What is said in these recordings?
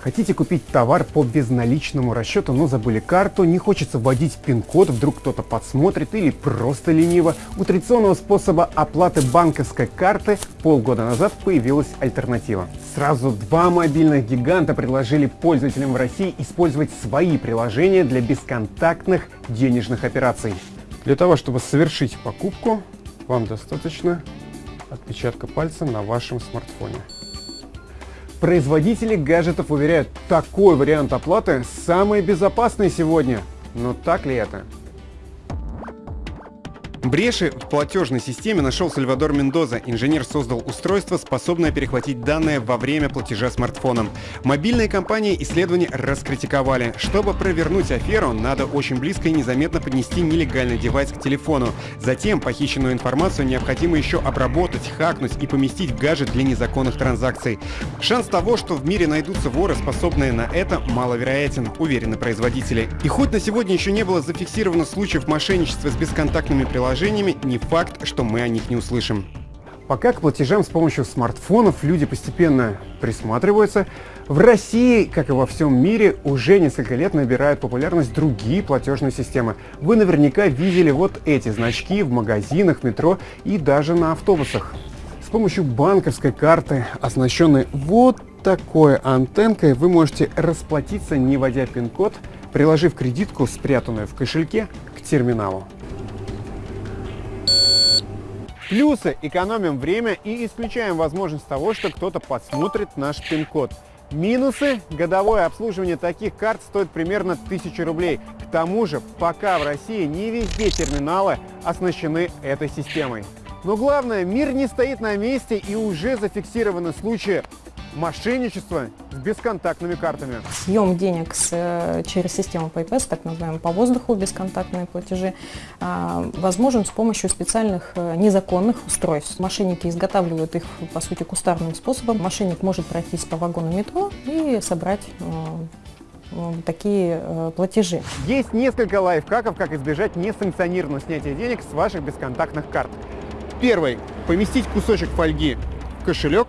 Хотите купить товар по безналичному расчету, но забыли карту, не хочется вводить пин-код, вдруг кто-то подсмотрит или просто лениво. У традиционного способа оплаты банковской карты полгода назад появилась альтернатива. Сразу два мобильных гиганта предложили пользователям в России использовать свои приложения для бесконтактных денежных операций. Для того, чтобы совершить покупку, вам достаточно отпечатка пальца на вашем смартфоне. Производители гаджетов уверяют, такой вариант оплаты самый безопасный сегодня. Но так ли это? Бреши в платежной системе нашел Сальвадор Мендоза. Инженер создал устройство, способное перехватить данные во время платежа смартфоном. Мобильные компании исследования раскритиковали. Чтобы провернуть аферу, надо очень близко и незаметно поднести нелегальный девайс к телефону. Затем похищенную информацию необходимо еще обработать, хакнуть и поместить в гаджет для незаконных транзакций. Шанс того, что в мире найдутся воры, способные на это, маловероятен, уверены производители. И хоть на сегодня еще не было зафиксировано случаев мошенничества с бесконтактными приложениями, приложениями, не факт, что мы о них не услышим. Пока к платежам с помощью смартфонов люди постепенно присматриваются, в России, как и во всем мире, уже несколько лет набирают популярность другие платежные системы. Вы наверняка видели вот эти значки в магазинах, метро и даже на автобусах. С помощью банковской карты, оснащенной вот такой антенкой, вы можете расплатиться, не вводя пин-код, приложив кредитку, спрятанную в кошельке, к терминалу. Плюсы – экономим время и исключаем возможность того, что кто-то подсмотрит наш пин-код. Минусы – годовое обслуживание таких карт стоит примерно 1000 рублей. К тому же, пока в России не везде терминалы оснащены этой системой. Но главное, мир не стоит на месте и уже зафиксированы случаи мошенничество с бесконтактными картами. Съем денег с, э, через систему PayPass, так называемые по воздуху бесконтактные платежи, а, возможен с помощью специальных э, незаконных устройств. Мошенники изготавливают их, по сути, кустарным способом. Мошенник может пройтись по вагону метро и собрать э, такие э, платежи. Есть несколько лайфхаков, как избежать несанкционированного снятия денег с ваших бесконтактных карт. Первый. Поместить кусочек фольги в кошелек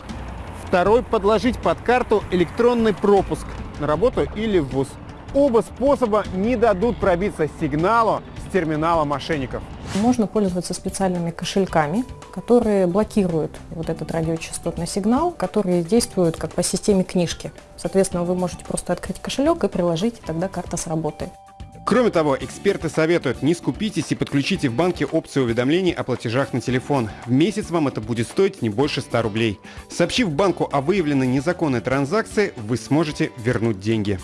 Второй – подложить под карту электронный пропуск на работу или в ВУЗ. Оба способа не дадут пробиться сигналу с терминала мошенников. Можно пользоваться специальными кошельками, которые блокируют вот этот радиочастотный сигнал, которые действуют как по системе книжки. Соответственно, вы можете просто открыть кошелек и приложить, и тогда карта сработает. Кроме того, эксперты советуют, не скупитесь и подключите в банке опцию уведомлений о платежах на телефон. В месяц вам это будет стоить не больше 100 рублей. Сообщив банку о выявленной незаконной транзакции, вы сможете вернуть деньги.